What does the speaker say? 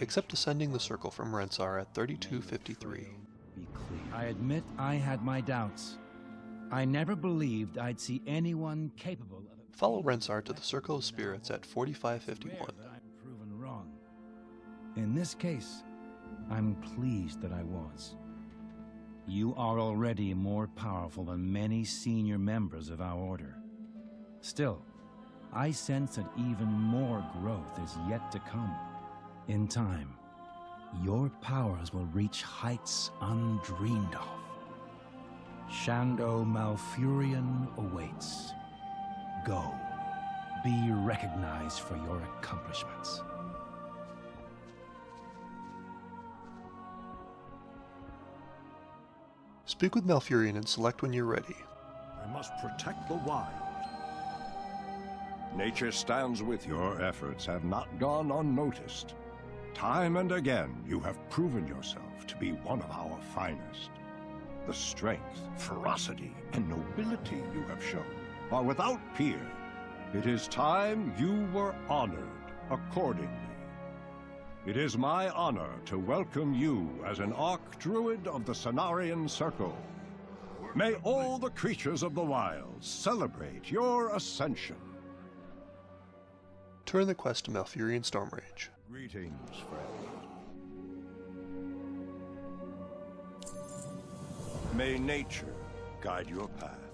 except descending the circle from Rensar at 3253. I admit I had my doubts. I never believed I'd see anyone capable of it. Follow Rensar to the Circle of Spirits at 4551. I'm proven wrong. In this case, I'm pleased that I was. You are already more powerful than many senior members of our order. Still, I sense that even more growth is yet to come. In time, your powers will reach heights undreamed of. Shan'do Malfurion awaits. Go. Be recognized for your accomplishments. Speak with Malfurion and select when you're ready. I must protect the wild. Nature stands with you. Your efforts have not gone unnoticed. Time and again, you have proven yourself to be one of our finest. The strength, ferocity, and nobility you have shown are without peer. It is time you were honored accordingly. It is my honor to welcome you as an Archdruid of the Cenarian Circle. May all the creatures of the wild celebrate your ascension. Turn the quest to Malfurion Stormrage. Greetings, friend. May nature guide your path.